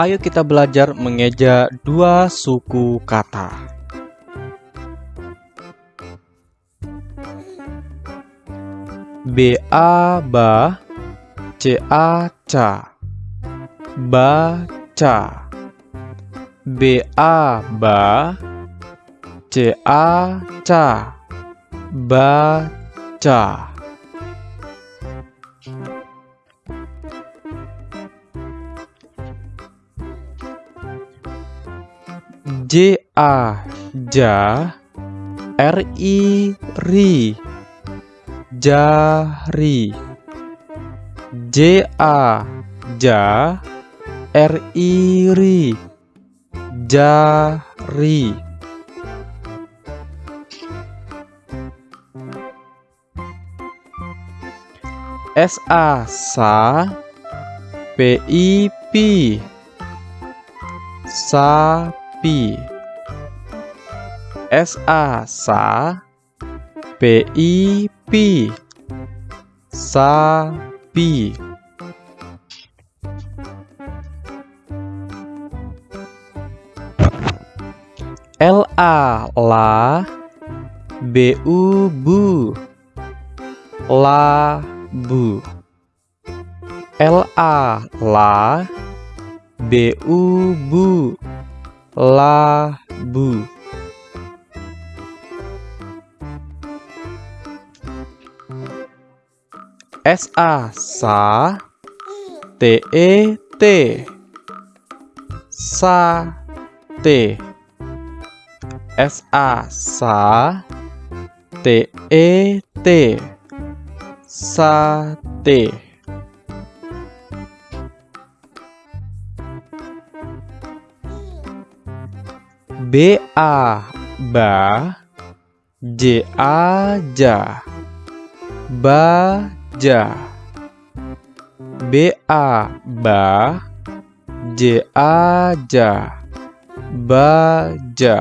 Ayo kita belajar mengeja dua suku kata. Ba C A ca baca ba C A ca baca J A ja R I ri jari. J A ja R I ri jari. S A sa P I pi sapi S A sa P I pi sapi L A la B U bu labu L A la B U bu labu. S A sa T E T. Sa T. S A sa T E T. Sate B A ba J A ja baja B A ba J A ja baja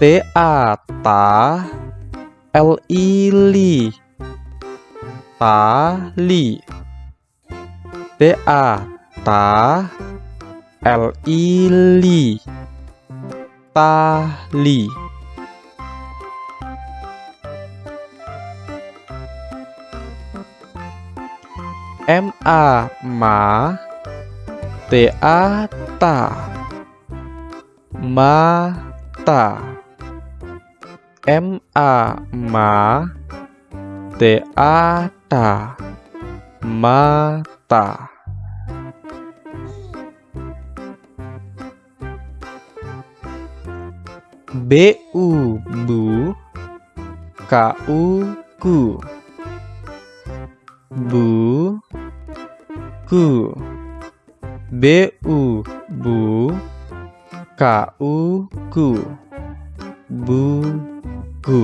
T A ta L I li tali T A ta L I li tali M A ma T A ta mata M A ma T A ta mata B U bu K U ku bu ku B U bu K U ku buku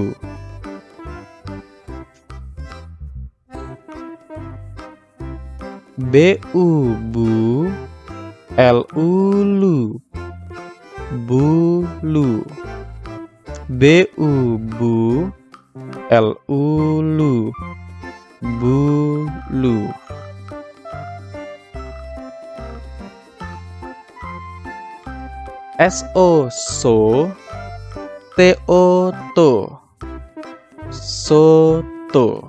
B U bu L U lu bulu B U bu L U lu bulu S O so T O to soto.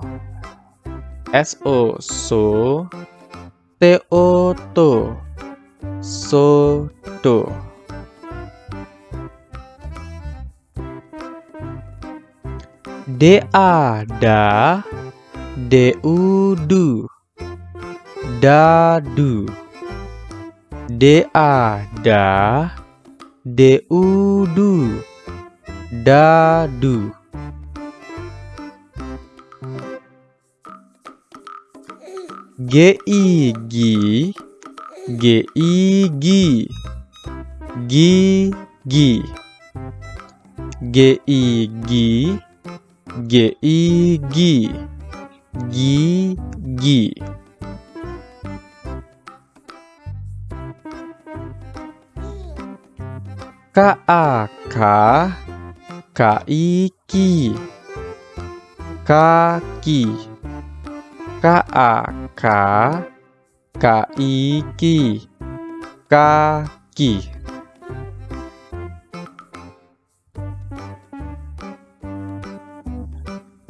S O so T O to soto Da D U du dadu da D U du dadu G I gi G I G I gi G I K A K. K I ki kaki ka a ka ka i ki kaki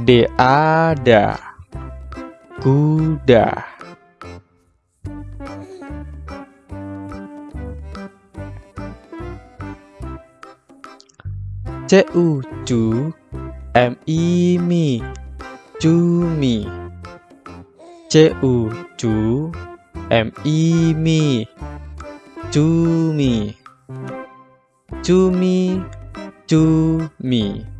u ku de ada. Kuda. C u cu m i mi cumi c u cu m i mi cumi. Cumi cumi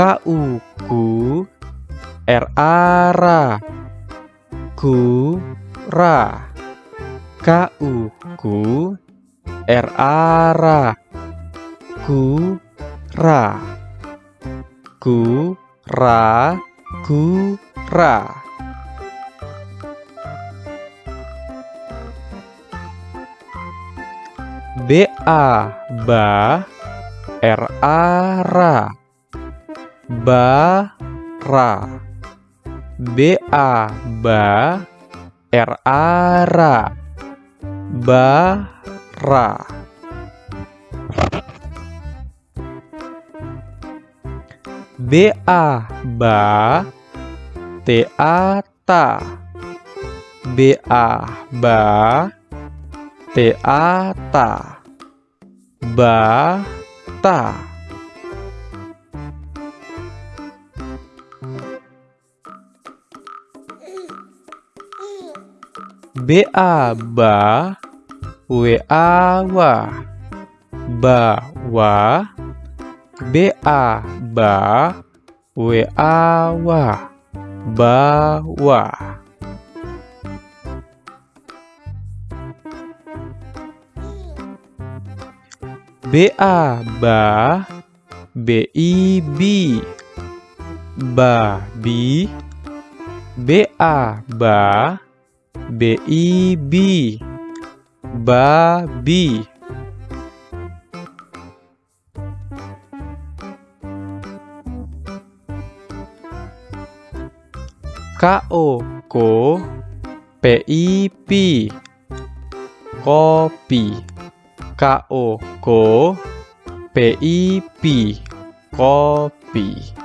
K U ku R A ra ku ra K U ku R A ra ku ra ku ra ku ra B A ba R A ra ba ra B A ba R A ra ba ra B A ba T A ta B A ba T A ta ba ta B A ba W A wa. Ba wa. B A ba W A wa. Ba wa. B A ba. B I bi. Ba bi. B A ba B I bi babi. Ko P I pi kopi. Ko P I pi kopi